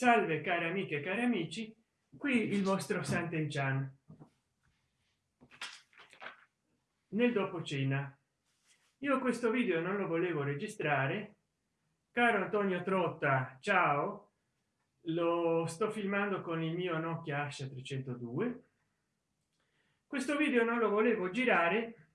salve cari amiche e cari amici qui il vostro Sant'Enchan nel dopo cena. Io questo video non lo volevo registrare. Caro antonio trotta ciao. Lo sto filmando con il mio nokia asha 302 questo video non lo volevo girare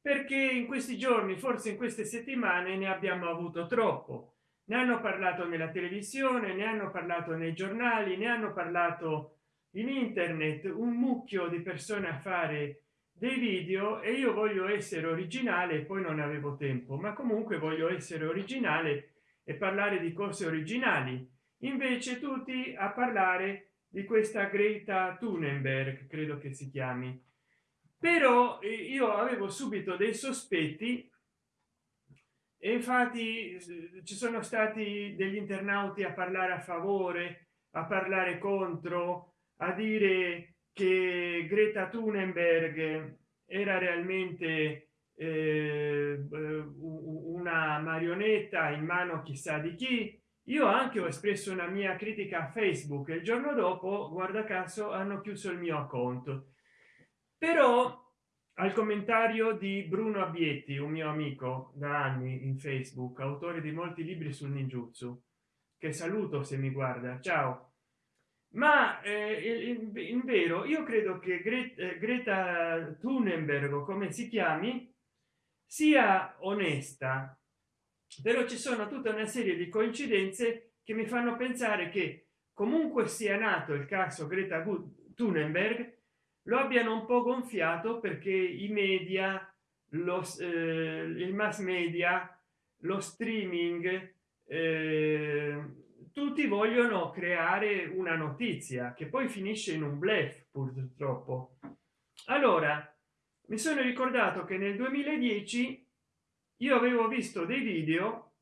perché in questi giorni forse in queste settimane ne abbiamo avuto troppo ne hanno parlato nella televisione ne hanno parlato nei giornali ne hanno parlato in internet un mucchio di persone a fare dei video e io voglio essere originale poi non avevo tempo. Ma comunque voglio essere originale e parlare di cose originali. Invece tutti a parlare di questa Greta Thunberg credo che si chiami. Però eh, io avevo subito dei sospetti e infatti ci sono stati degli internauti a parlare a favore a parlare contro a dire che Greta Thunberg era realmente eh, una marionetta in mano chissà di chi. Io anche ho espresso una mia critica a facebook il giorno dopo guarda caso hanno chiuso il mio account. Però al commentario di bruno abietti un mio amico da anni in facebook autore di molti libri sul ninjutsu che saluto se mi guarda. Ciao. Ma eh, in, in, vero io credo che Greta, eh, Greta Thunberg come si chiami sia onesta. Però ci sono tutta una serie di coincidenze che mi fanno pensare che comunque sia nato il caso Greta Thunberg lo abbiano un po gonfiato perché i media lo eh, il mass media lo streaming eh, tutti vogliono creare una notizia che poi finisce in un blef purtroppo. Allora mi sono ricordato che nel 2010 io avevo visto dei video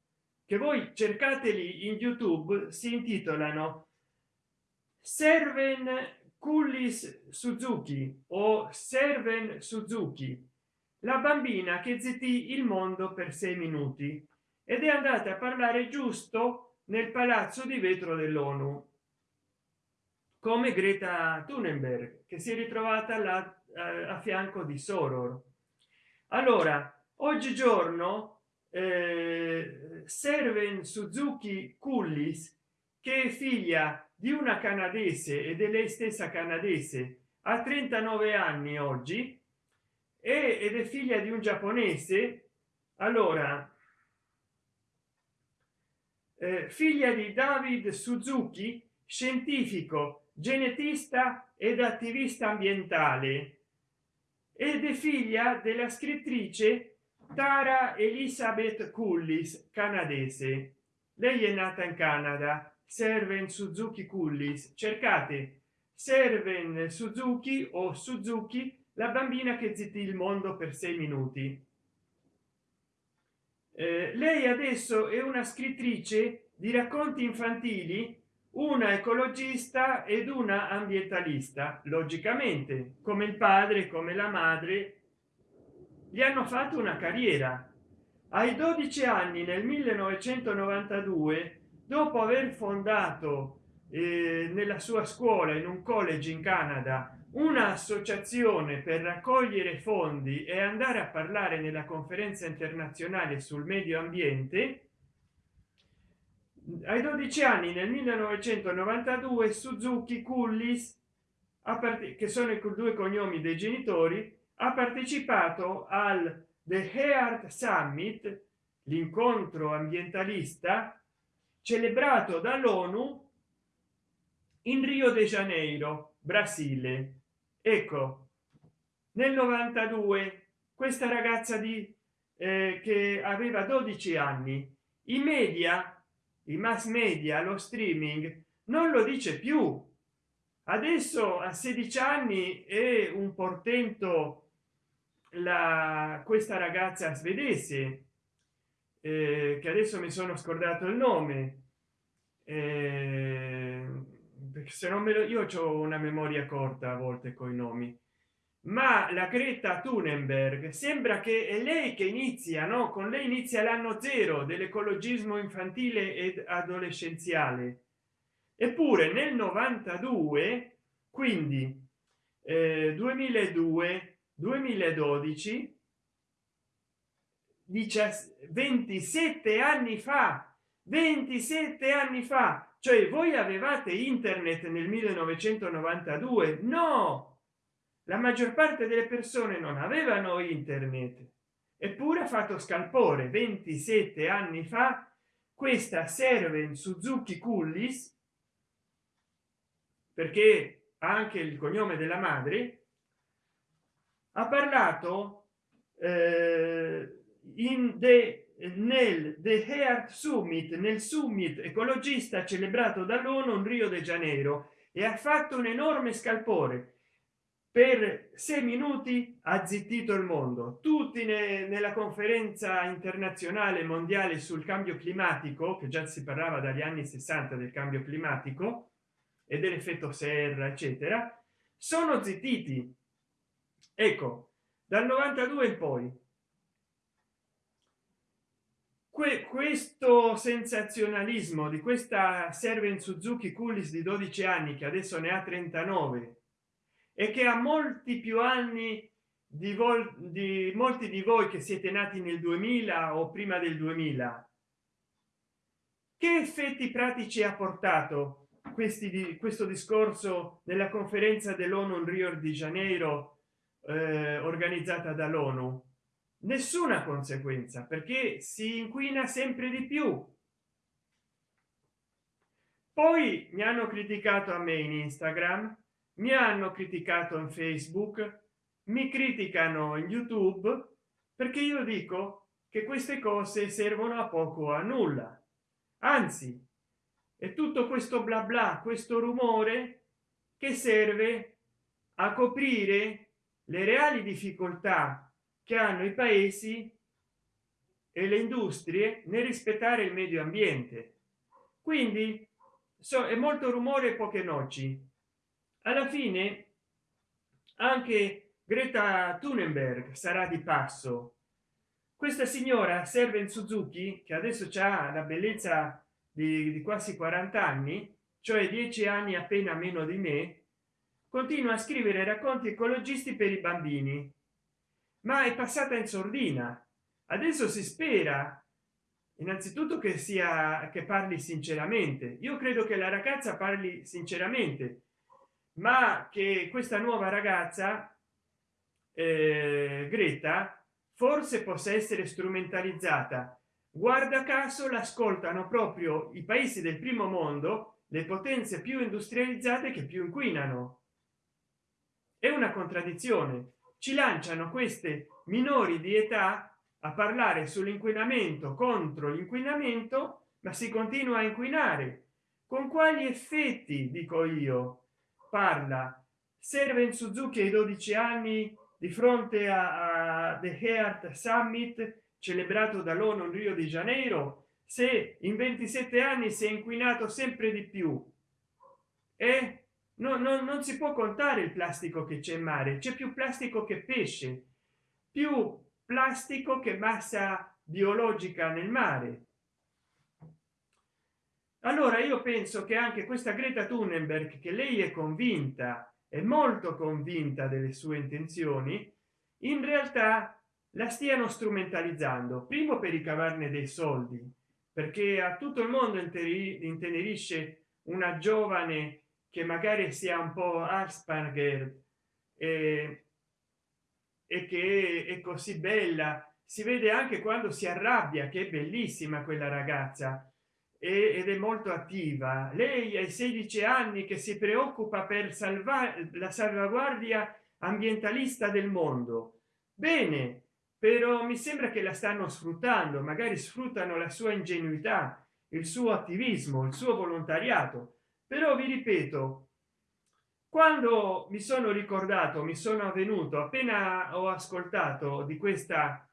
che voi cercateli in youtube si intitolano serven cullis suzuki o serven suzuki la bambina che zittì il mondo per sei minuti ed è andata a parlare giusto nel palazzo di vetro dell'onu. Come greta thunberg che si è ritrovata là eh, a fianco di soror. Allora oggigiorno eh, serven suzuki cullis che è figlia di una canadese ed è lei stessa canadese a 39 anni oggi ed è figlia di un giapponese. Allora eh, figlia di david suzuki scientifico genetista ed attivista ambientale ed è figlia della scrittrice tara elizabeth cullis canadese. Lei è nata in canada serven suzuki cullis cercate. Serven suzuki o suzuki la bambina che zittì il mondo per sei minuti. Eh, lei adesso è una scrittrice di racconti infantili una ecologista ed una ambientalista logicamente come il padre come la madre. Gli hanno fatto una carriera. Ai 12 anni nel 1992 dopo aver fondato eh, nella sua scuola in un college in canada un'associazione per raccogliere fondi e andare a parlare nella conferenza internazionale sul medio ambiente ai 12 anni nel 1992 suzuki cullis che sono i due cognomi dei genitori ha partecipato al the heart summit l'incontro ambientalista celebrato dall'onu in rio de janeiro brasile. Ecco nel 92 questa ragazza di eh, che aveva 12 anni. I media i mass media lo streaming non lo dice più. Adesso a 16 anni è un portento la questa ragazza svedese eh, che adesso mi sono scordato il nome perché se non me lo io ho una memoria corta a volte con i nomi. Ma la Greta Thunberg sembra che è lei che inizia no? Con lei inizia l'anno zero dell'ecologismo infantile ed adolescenziale. Eppure nel 92 quindi eh, 2002 2012 27 anni fa 27 anni fa. Cioè voi avevate internet nel 1992 no! La maggior parte delle persone non avevano internet. Eppure ha fatto scalpore. 27 anni fa questa serve suzuki cullis perché anche il cognome della madre ha parlato eh, in the nel the heart summit nel summit ecologista celebrato dall'onu in rio de janeiro e ha fatto un enorme scalpore. Per sei minuti ha zittito il mondo. Tutti ne, nella conferenza internazionale mondiale sul cambio climatico che già si parlava dagli anni 60 del cambio climatico e dell'effetto serra eccetera sono zittiti. Ecco dal 92 in poi questo sensazionalismo di questa serve in suzuki coolies di 12 anni che adesso ne ha 39 e che ha molti più anni di, di molti di voi che siete nati nel 2000 o prima del 2000 che effetti pratici ha portato questi di questo discorso nella conferenza dell'onu rio di janeiro eh, organizzata dall'onu nessuna conseguenza perché si inquina sempre di più. Poi mi hanno criticato a me in instagram mi hanno criticato in facebook mi criticano in youtube perché io dico che queste cose servono a poco a nulla. Anzi è tutto questo bla bla questo rumore che serve a coprire le reali difficoltà che hanno i paesi e le industrie nel rispettare il medio ambiente. Quindi so, è molto rumore poche noci. Alla fine anche greta thunberg sarà di passo. Questa signora serve in suzuki che adesso ha la bellezza di, di quasi 40 anni cioè 10 anni appena meno di me continua a scrivere racconti ecologisti per i bambini ma è passata in sordina. Adesso si spera innanzitutto che sia che parli sinceramente. Io credo che la ragazza parli sinceramente ma che questa nuova ragazza eh, greta forse possa essere strumentalizzata. Guarda caso l'ascoltano proprio i paesi del primo mondo le potenze più industrializzate che più inquinano. È una contraddizione ci lanciano queste minori di età a parlare sull'inquinamento contro l'inquinamento ma si continua a inquinare. Con quali effetti dico io? Parla serve suzuki ai 12 anni di fronte a, a the heart summit celebrato dall'onu rio di janeiro se in 27 anni si è inquinato sempre di più. E no, no, non si può contare il plastico che c'è in mare c'è più plastico che pesce più plastico che massa biologica nel mare. Allora io penso che anche questa greta thunberg che lei è convinta è molto convinta delle sue intenzioni in realtà la stiano strumentalizzando primo per ricavarne dei soldi perché a tutto il mondo intenerisce una giovane che magari sia un po asperger e, e che è così bella. Si vede anche quando si arrabbia che è bellissima quella ragazza ed è molto attiva. Lei ai 16 anni che si preoccupa per salvare la salvaguardia ambientalista del mondo. Bene però mi sembra che la stanno sfruttando magari sfruttano la sua ingenuità il suo attivismo il suo volontariato però vi ripeto quando mi sono ricordato mi sono avvenuto appena ho ascoltato di questa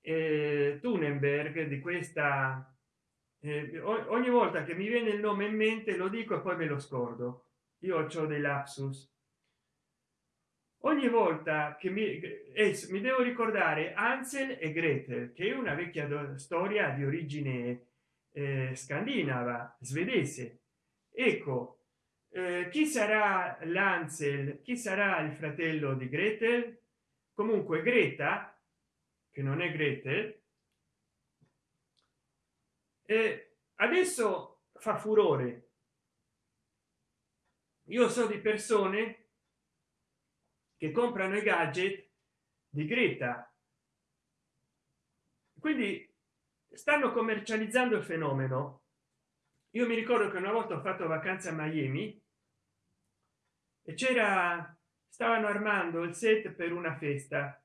eh, Thunenberg di questa eh, ogni volta che mi viene il nome in mente lo dico e poi me lo scordo. Io ho dei lapsus. Ogni volta che mi, eh, mi devo ricordare Ansel e Gretel che è una vecchia storia di origine eh, scandinava svedese ecco eh, chi sarà l'ansel chi sarà il fratello di gretel? Comunque greta che non è gretel e adesso fa furore. Io so di persone che comprano i gadget di greta. Quindi stanno commercializzando il fenomeno io mi ricordo che una volta ho fatto vacanza a miami e c'era stavano armando il set per una festa.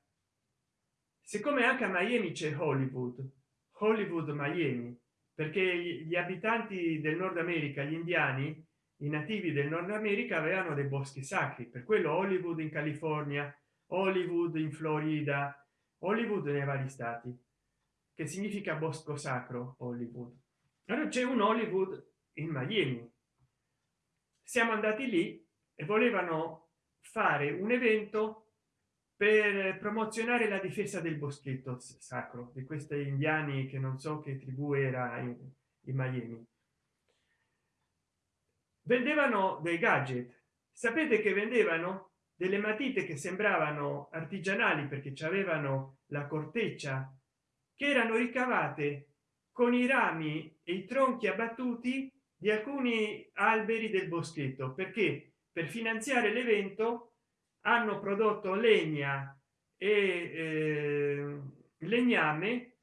Siccome anche a miami c'è hollywood hollywood miami perché gli abitanti del nord america gli indiani i nativi del nord america avevano dei boschi sacri per quello hollywood in california hollywood in florida hollywood nei vari stati che significa bosco sacro hollywood allora c'è un hollywood in miami. Siamo andati lì e volevano fare un evento per promozionare la difesa del boschetto sacro di questi indiani che non so che tribù era in, in miami. Vendevano dei gadget. Sapete che vendevano delle matite che sembravano artigianali perché ci avevano la corteccia che erano ricavate con i rami e i tronchi abbattuti di alcuni alberi del boschetto perché per finanziare l'evento hanno prodotto legna e eh, legname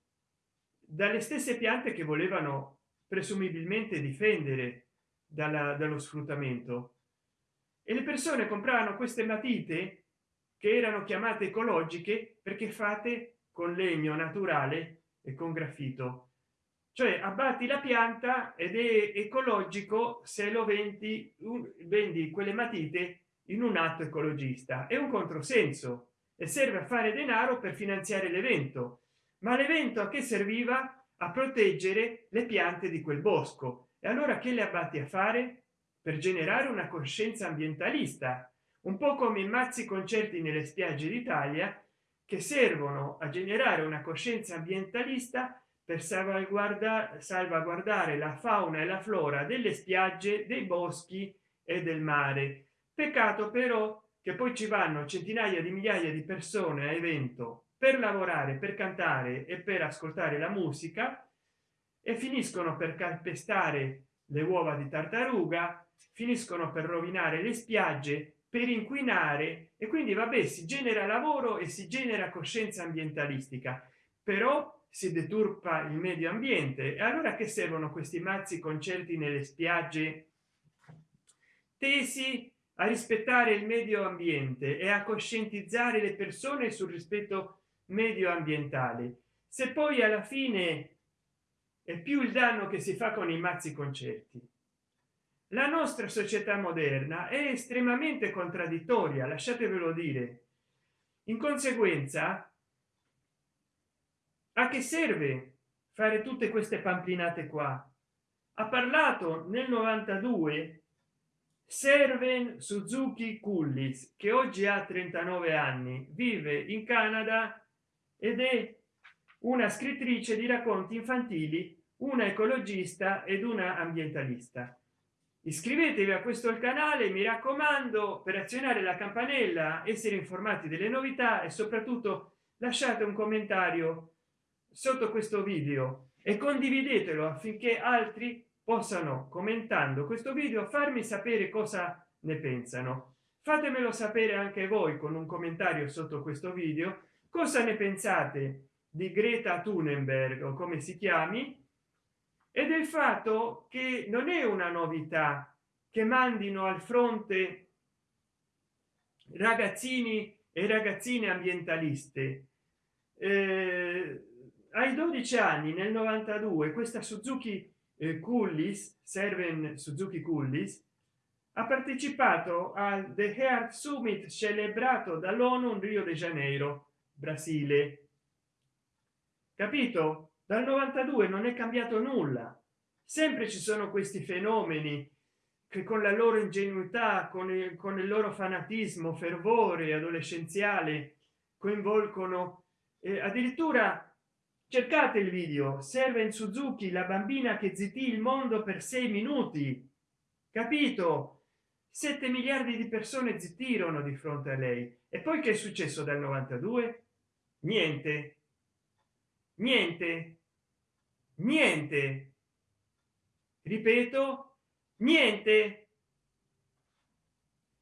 dalle stesse piante che volevano presumibilmente difendere dalla, dallo sfruttamento. E le persone compravano queste matite che erano chiamate ecologiche perché fate con legno naturale e con graffito cioè abbatti la pianta ed è ecologico se lo vendi vendi quelle matite in un atto ecologista. È un controsenso e serve a fare denaro per finanziare l'evento. Ma l'evento a che serviva? A proteggere le piante di quel bosco. E allora che le abbatti a fare? Per generare una coscienza ambientalista. Un po come i mazzi concerti nelle spiagge d'italia che servono a generare una coscienza ambientalista per salvaguardare la fauna e la flora delle spiagge dei boschi e del mare. Peccato però che poi ci vanno centinaia di migliaia di persone a evento per lavorare per cantare e per ascoltare la musica e finiscono per calpestare le uova di tartaruga finiscono per rovinare le spiagge per inquinare e quindi vabbè si genera lavoro e si genera coscienza ambientalistica. Però si deturpa il medio ambiente. E allora che servono questi mazzi concerti nelle spiagge? Tesi a rispettare il medio ambiente e a coscientizzare le persone sul rispetto medio ambientale. Se poi alla fine è più il danno che si fa con i mazzi concerti. La nostra società moderna è estremamente contraddittoria lasciatevelo dire. In conseguenza a che serve fare tutte queste pampinate qua? Ha parlato nel 92 serven suzuki cullis che oggi ha 39 anni vive in canada ed è una scrittrice di racconti infantili una ecologista ed una ambientalista. Iscrivetevi a questo canale mi raccomando per azionare la campanella essere informati delle novità e soprattutto lasciate un commentario sotto questo video e condividetelo affinché altri possano commentando questo video farmi sapere cosa ne pensano. Fatemelo sapere anche voi con un commentario sotto questo video. Cosa ne pensate di greta thunberg o come si chiami? E del fatto che non è una novità che mandino al fronte ragazzini e ragazzine ambientaliste. Eh, ai 12 anni nel 92 questa suzuki eh, coolies serven suzuki coolies ha partecipato al the heart summit celebrato dall'onu rio de janeiro brasile. Capito? Dal 92 non è cambiato nulla. Sempre ci sono questi fenomeni che con la loro ingenuità con il, con il loro fanatismo fervore adolescenziale coinvolgono eh, addirittura cercate il video. Serve suzuki la bambina che zittì il mondo per sei minuti. Capito? 7 miliardi di persone zittirono di fronte a lei. E poi che è successo dal 92 niente. Niente. Niente. Ripeto niente.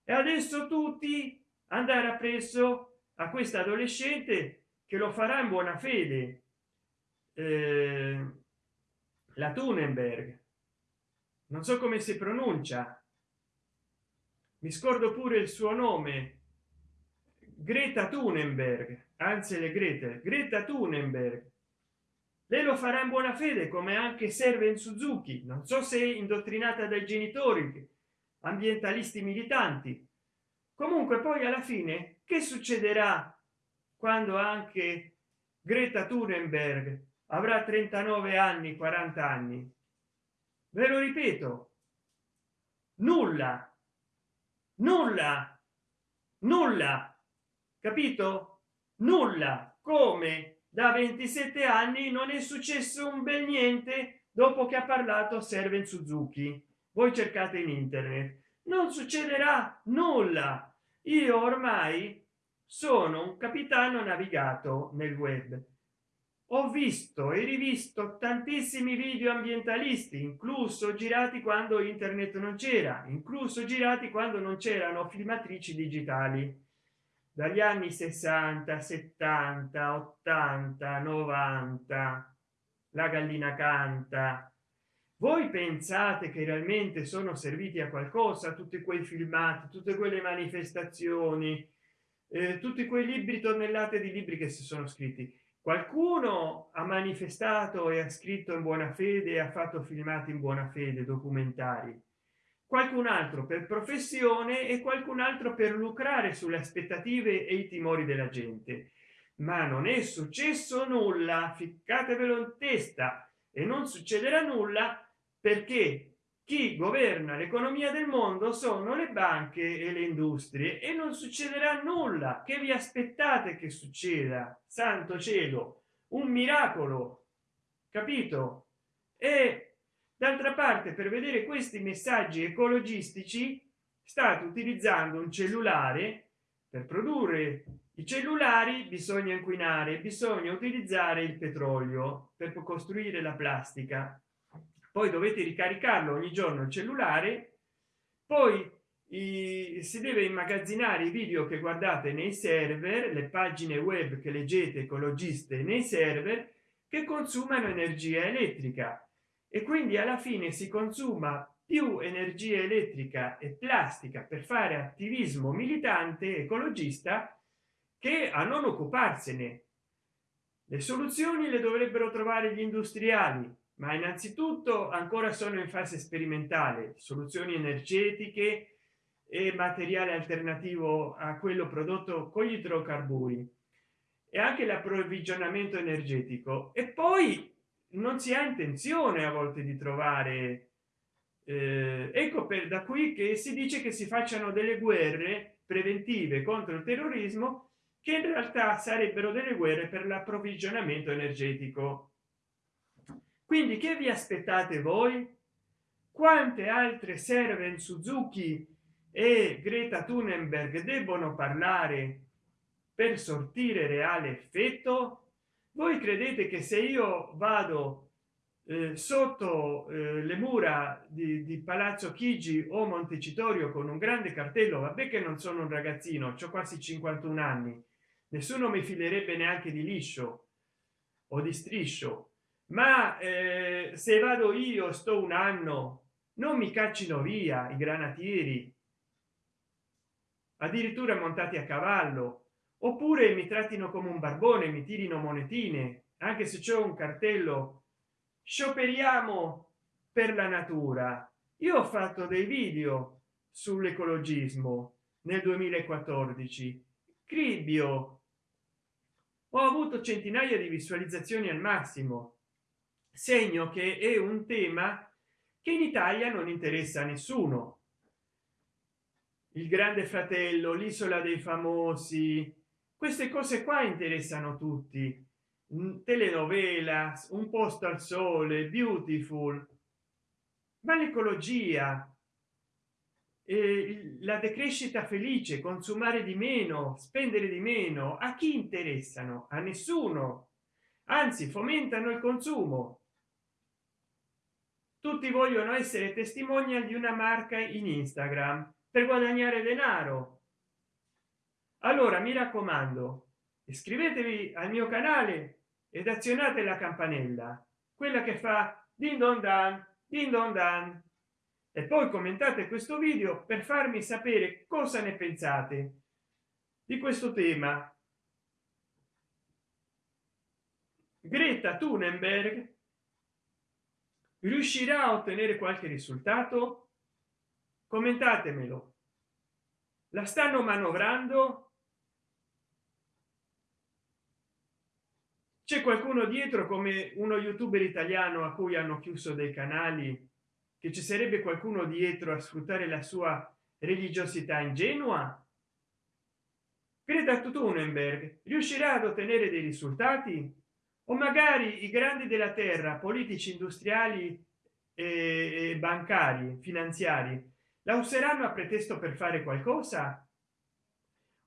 E adesso tutti andare appresso a questa adolescente che lo farà in buona fede eh, la Thunenberg. Non so come si pronuncia. Mi scordo pure il suo nome. Greta thunenberg anzi le grete greta thunenberg. Lei lo farà in buona fede come anche serve in suzuki. Non so se indottrinata dai genitori ambientalisti militanti. Comunque poi alla fine che succederà quando anche greta thunenberg avrà 39 anni 40 anni. Ve lo ripeto. Nulla. Nulla. Nulla. Capito? Nulla. Come? Da 27 anni non è successo un bel niente dopo che ha parlato serve in suzuki. Voi cercate in internet. Non succederà nulla. Io ormai sono un capitano navigato nel web ho visto e rivisto tantissimi video ambientalisti incluso girati quando internet non c'era incluso girati quando non c'erano filmatrici digitali. Dagli anni 60 70 80 90 la gallina canta. Voi pensate che realmente sono serviti a qualcosa tutti quei filmati tutte quelle manifestazioni eh, tutti quei libri tonnellate di libri che si sono scritti qualcuno ha manifestato e ha scritto in buona fede ha fatto filmati in buona fede documentari. Qualcun altro per professione e qualcun altro per lucrare sulle aspettative e i timori della gente. Ma non è successo nulla ficcatevelo in testa. E non succederà nulla perché chi governa l'economia del mondo sono le banche e le industrie e non succederà nulla. Che vi aspettate che succeda? Santo cielo un miracolo capito? E d'altra parte per vedere questi messaggi ecologistici state utilizzando un cellulare. Per produrre i cellulari bisogna inquinare bisogna utilizzare il petrolio per costruire la plastica poi dovete ricaricarlo ogni giorno il cellulare poi i, si deve immagazzinare i video che guardate nei server le pagine web che leggete ecologiste nei server che consumano energia elettrica. E quindi alla fine si consuma più energia elettrica e plastica per fare attivismo militante ecologista che a non occuparsene. Le soluzioni le dovrebbero trovare gli industriali ma innanzitutto ancora sono in fase sperimentale soluzioni energetiche e materiale alternativo a quello prodotto con gli idrocarburi e anche l'approvvigionamento energetico. E poi non si ha intenzione a volte di trovare eh, ecco per da qui che si dice che si facciano delle guerre preventive contro il terrorismo che in realtà sarebbero delle guerre per l'approvvigionamento energetico quindi che vi aspettate voi? Quante altre serve suzuki e greta thunenberg debbono parlare per sortire reale effetto? Voi credete che se io vado eh, sotto eh, le mura di, di, palazzo chigi o montecitorio con un grande cartello vabbè che non sono un ragazzino ho quasi 51 anni nessuno mi filerebbe neanche di liscio o di striscio ma eh, se vado io sto un anno non mi caccino via i granatieri. Addirittura montati a cavallo. Oppure mi trattino come un barbone mi tirino monetine anche se c'è un cartello. Scioperiamo per la natura. Io ho fatto dei video sull'ecologismo nel 2014 cribbio! Ho avuto centinaia di visualizzazioni al massimo segno che è un tema che in italia non interessa a nessuno. Il grande fratello l'isola dei famosi queste cose qua interessano tutti. Telenovela un posto al sole beautiful. Ma l'ecologia la decrescita felice consumare di meno spendere di meno a chi interessano? A nessuno. Anzi fomentano il consumo tutti vogliono essere testimonial di una marca in instagram per guadagnare denaro. Allora mi raccomando iscrivetevi al mio canale ed azionate la campanella quella che fa din don dan din don dan. E poi commentate questo video per farmi sapere cosa ne pensate di questo tema. Greta thunberg riuscirà a ottenere qualche risultato? Commentatemelo. La stanno manovrando? C'è qualcuno dietro come uno youtuber italiano a cui hanno chiuso dei canali che ci sarebbe qualcuno dietro a sfruttare la sua religiosità ingenua? Greta Thunberg riuscirà ad ottenere dei risultati o magari i grandi della terra politici industriali e bancari finanziari la useranno a pretesto per fare qualcosa?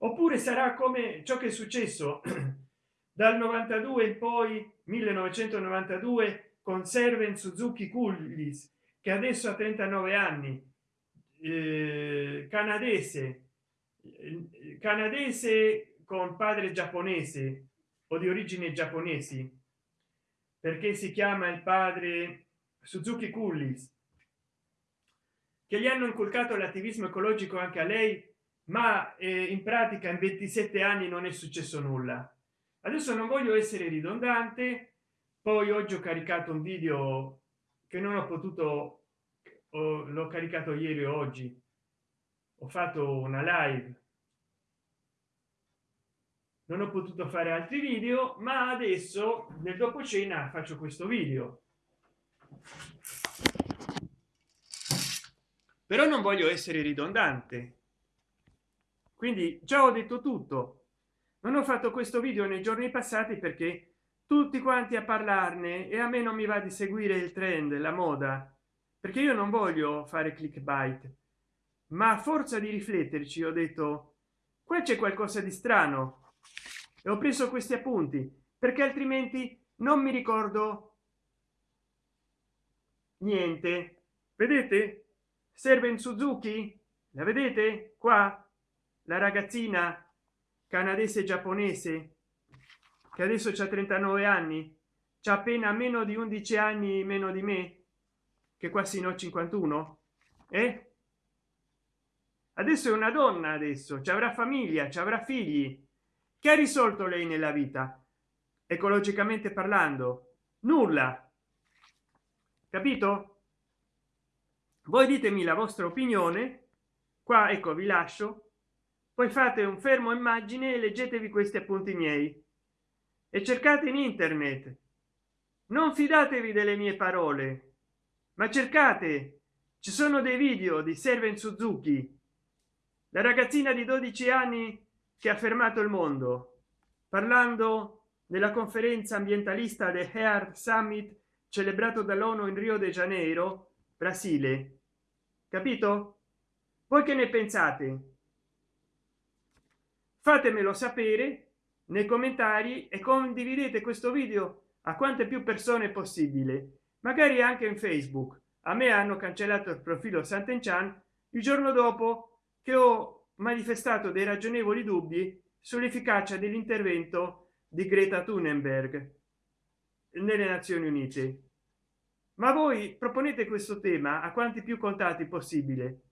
Oppure sarà come ciò che è successo dal 92 in poi 1992 con serven suzuki coolies che adesso ha 39 anni eh, canadese canadese con padre giapponese o di origine giapponesi perché si chiama il padre suzuki coolies che gli hanno inculcato l'attivismo ecologico anche a lei ma eh, in pratica in 27 anni non è successo nulla. Adesso non voglio essere ridondante poi oggi ho caricato un video che non ho potuto l'ho caricato ieri oggi. Ho fatto una live non ho potuto fare altri video ma adesso nel dopo cena faccio questo video. Però non voglio essere ridondante. Quindi già ho detto tutto. Non ho fatto questo video nei giorni passati perché tutti quanti a parlarne e a me non mi va di seguire il trend la moda. Perché io non voglio fare clickbait. Ma a forza di rifletterci ho detto qua c'è qualcosa di strano e ho preso questi appunti perché altrimenti non mi ricordo niente. Vedete? Serve in suzuki? La vedete? Qua? La ragazzina canadese giapponese che adesso c'ha 39 anni c'ha appena meno di 11 anni meno di me che quasi no 51 eh? adesso è una donna adesso ci avrà famiglia ci avrà figli che ha risolto lei nella vita ecologicamente parlando? Nulla. Capito? Voi ditemi la vostra opinione. Qua ecco vi lascio. Poi fate un fermo immagine e leggetevi questi appunti miei. E cercate in internet. Non fidatevi delle mie parole ma cercate. Ci sono dei video di serven suzuki. La ragazzina di 12 anni che ha fermato il mondo parlando della conferenza ambientalista del Earth Summit celebrato dall'ONU in Rio de Janeiro, Brasile. Capito? Voi che ne pensate? Fatemelo sapere nei commentari e condividete questo video a quante più persone possibile, magari anche in Facebook. A me hanno cancellato il profilo Sant'Enchan il giorno dopo che ho manifestato dei ragionevoli dubbi sull'efficacia dell'intervento di Greta Thunberg nelle Nazioni Unite. Ma voi proponete questo tema a quanti più contatti possibile,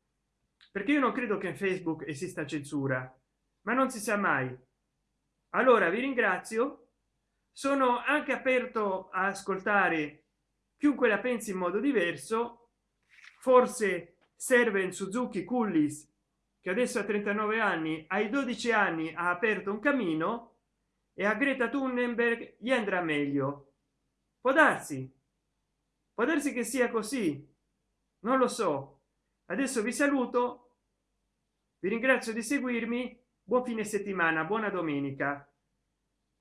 perché io non credo che in Facebook esista censura, ma non si sa mai. Allora vi ringrazio, sono anche aperto a ascoltare chiunque la pensi in modo diverso, forse serve in Suzuki Cullis che adesso ha 39 anni ai 12 anni ha aperto un cammino e a greta thunberg gli andrà meglio. Può darsi. Può darsi che sia così. Non lo so. Adesso vi saluto. Vi ringrazio di seguirmi. Buon fine settimana buona domenica.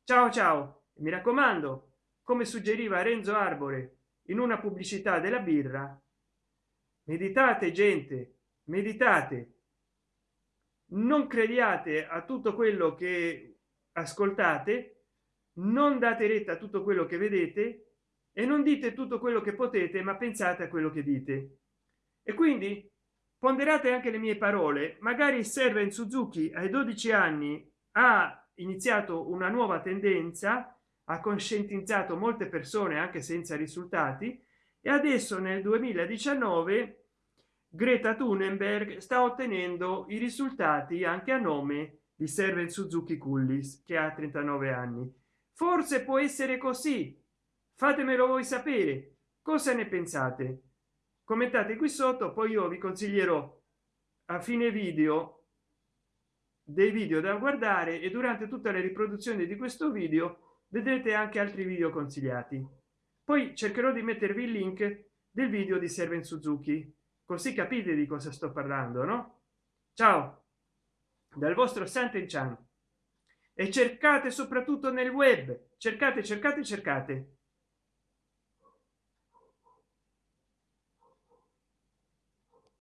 Ciao ciao. Mi raccomando come suggeriva renzo arbore in una pubblicità della birra meditate gente meditate non crediate a tutto quello che ascoltate non date retta a tutto quello che vedete e non dite tutto quello che potete ma pensate a quello che dite. E quindi ponderate anche le mie parole. Magari serve in suzuki ai 12 anni ha iniziato una nuova tendenza ha conscientizzato molte persone anche senza risultati e adesso nel 2019 greta thunberg sta ottenendo i risultati anche a nome di server suzuki cullis che ha 39 anni. Forse può essere così. Fatemelo voi sapere. Cosa ne pensate? Commentate qui sotto poi io vi consiglierò a fine video dei video da guardare e durante tutte le riproduzioni di questo video vedrete anche altri video consigliati. Poi cercherò di mettervi il link del video di serven suzuki così capite di cosa sto parlando no? Ciao dal vostro santen chan e cercate soprattutto nel web. Cercate cercate cercate